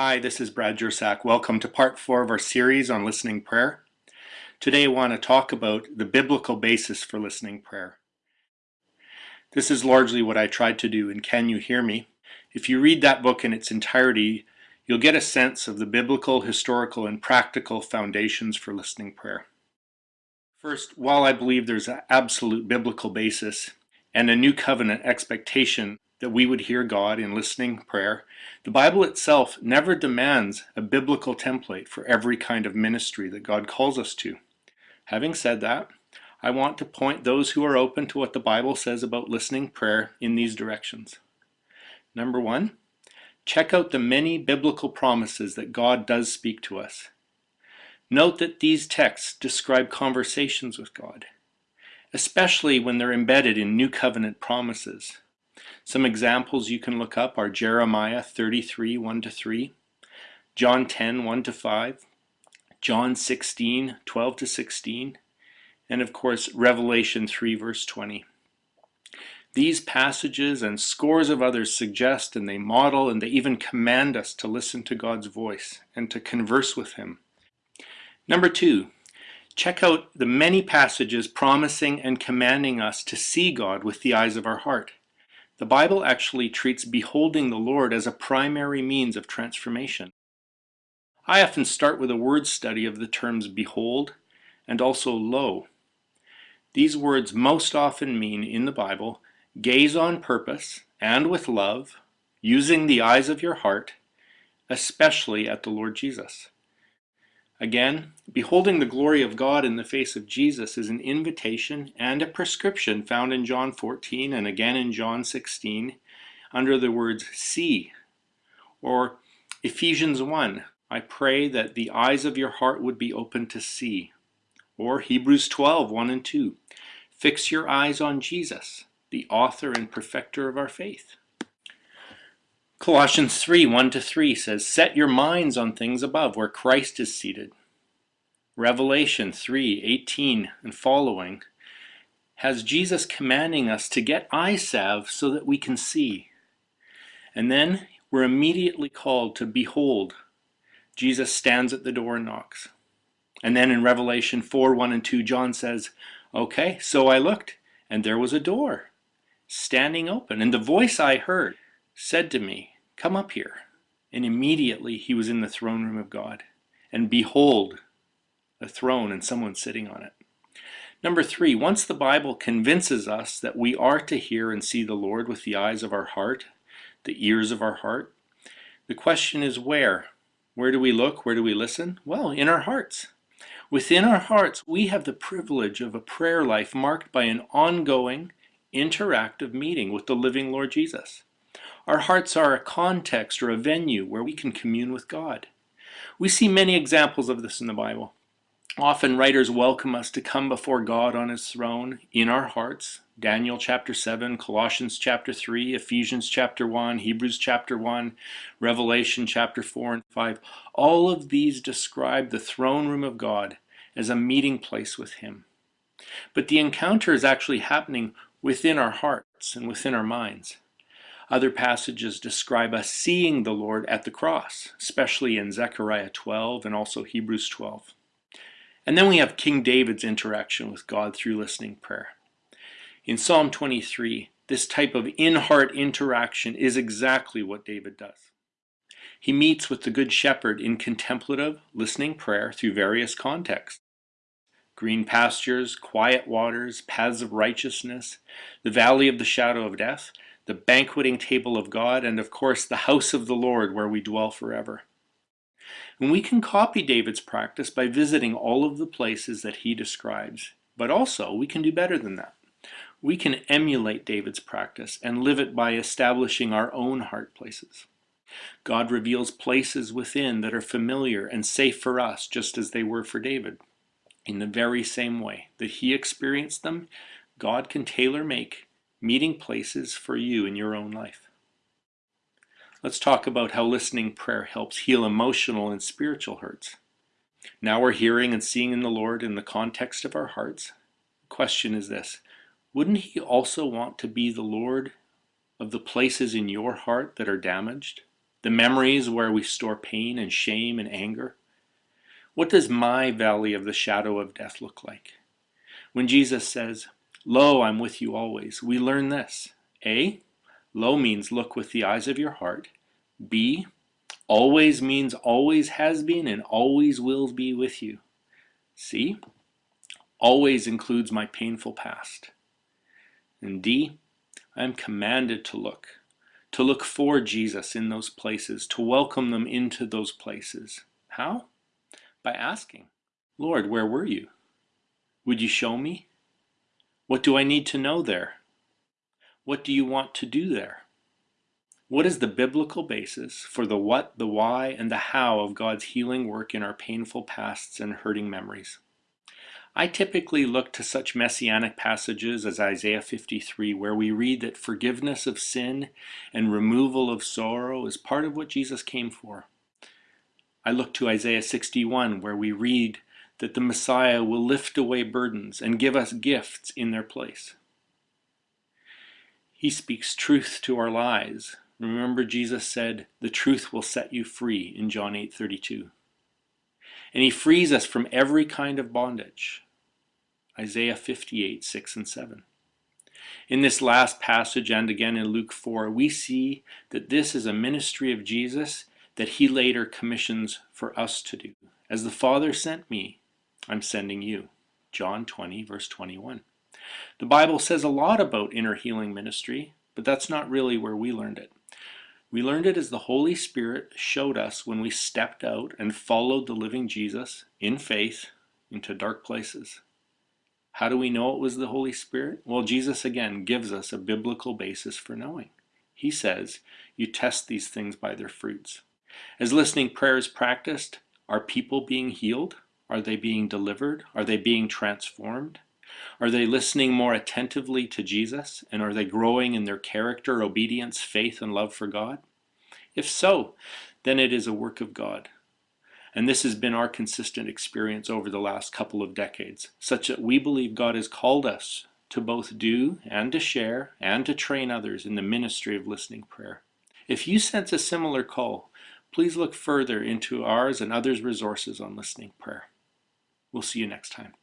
Hi, this is Brad Jersak. Welcome to part four of our series on listening prayer. Today I want to talk about the biblical basis for listening prayer. This is largely what I tried to do in Can You Hear Me? If you read that book in its entirety, you'll get a sense of the biblical, historical, and practical foundations for listening prayer. First, while I believe there's an absolute biblical basis and a new covenant expectation that we would hear God in listening prayer, the Bible itself never demands a biblical template for every kind of ministry that God calls us to. Having said that, I want to point those who are open to what the Bible says about listening prayer in these directions. Number one, check out the many biblical promises that God does speak to us. Note that these texts describe conversations with God, especially when they're embedded in New Covenant promises. Some examples you can look up are Jeremiah 33, 1 to 3, John 10, 1 to 5, John 16, 12 to 16, and of course Revelation 3, verse 20. These passages and scores of others suggest and they model and they even command us to listen to God's voice and to converse with Him. Number two, check out the many passages promising and commanding us to see God with the eyes of our heart. The Bible actually treats beholding the Lord as a primary means of transformation. I often start with a word study of the terms behold and also lo. These words most often mean in the Bible gaze on purpose and with love, using the eyes of your heart, especially at the Lord Jesus. Again, beholding the glory of God in the face of Jesus is an invitation and a prescription found in John 14 and again in John 16 under the words see. Or Ephesians 1, I pray that the eyes of your heart would be open to see. Or Hebrews 12, 1 and 2, fix your eyes on Jesus, the author and perfecter of our faith. Colossians 3 1 to 3 says, Set your minds on things above, where Christ is seated. Revelation 3 18 and following has Jesus commanding us to get eye salve so that we can see. And then we're immediately called to behold. Jesus stands at the door and knocks. And then in Revelation 4 1 and 2, John says, Okay, so I looked, and there was a door standing open, and the voice I heard said to me, Come up here. And immediately he was in the throne room of God. And behold, a throne and someone sitting on it. Number three, once the Bible convinces us that we are to hear and see the Lord with the eyes of our heart, the ears of our heart, the question is where? Where do we look? Where do we listen? Well, in our hearts. Within our hearts, we have the privilege of a prayer life marked by an ongoing, interactive meeting with the living Lord Jesus. Our hearts are a context or a venue where we can commune with God. We see many examples of this in the Bible. Often writers welcome us to come before God on his throne in our hearts. Daniel chapter 7, Colossians chapter 3, Ephesians chapter 1, Hebrews chapter 1, Revelation chapter 4 and 5. All of these describe the throne room of God as a meeting place with him. But the encounter is actually happening within our hearts and within our minds. Other passages describe us seeing the Lord at the cross, especially in Zechariah 12 and also Hebrews 12. And then we have King David's interaction with God through listening prayer. In Psalm 23, this type of in-heart interaction is exactly what David does. He meets with the Good Shepherd in contemplative, listening prayer through various contexts. Green pastures, quiet waters, paths of righteousness, the valley of the shadow of death, the banqueting table of God, and of course the house of the Lord where we dwell forever. And we can copy David's practice by visiting all of the places that he describes. But also, we can do better than that. We can emulate David's practice and live it by establishing our own heart places. God reveals places within that are familiar and safe for us, just as they were for David. In the very same way that he experienced them, God can tailor make meeting places for you in your own life. Let's talk about how listening prayer helps heal emotional and spiritual hurts. Now we're hearing and seeing in the Lord in the context of our hearts. The question is this Wouldn't He also want to be the Lord of the places in your heart that are damaged, The memories where we store pain and shame and anger? What does my valley of the shadow of death look like? When Jesus says, Lo, I'm with you always, we learn this. A. Lo means look with the eyes of your heart. B. Always means always has been and always will be with you. C. Always includes my painful past. And D. I am commanded to look, to look for Jesus in those places, to welcome them into those places. How? By asking, Lord, where were you? Would you show me? What do I need to know there? What do you want to do there? What is the biblical basis for the what, the why, and the how of God's healing work in our painful pasts and hurting memories? I typically look to such messianic passages as Isaiah 53, where we read that forgiveness of sin and removal of sorrow is part of what Jesus came for. I look to Isaiah 61, where we read that the Messiah will lift away burdens and give us gifts in their place. He speaks truth to our lies. Remember Jesus said, the truth will set you free in John 8:32. And he frees us from every kind of bondage. Isaiah 58, 6 and 7. In this last passage and again in Luke 4, we see that this is a ministry of Jesus that he later commissions for us to do. As the Father sent me, I'm sending you. John 20, verse 21. The Bible says a lot about inner healing ministry, but that's not really where we learned it. We learned it as the Holy Spirit showed us when we stepped out and followed the living Jesus in faith into dark places. How do we know it was the Holy Spirit? Well, Jesus again gives us a biblical basis for knowing. He says, You test these things by their fruits. As listening prayer is practiced, are people being healed? Are they being delivered? Are they being transformed? Are they listening more attentively to Jesus? And are they growing in their character, obedience, faith, and love for God? If so, then it is a work of God. And this has been our consistent experience over the last couple of decades, such that we believe God has called us to both do and to share and to train others in the ministry of listening prayer. If you sense a similar call, please look further into ours and others' resources on listening prayer. We'll see you next time.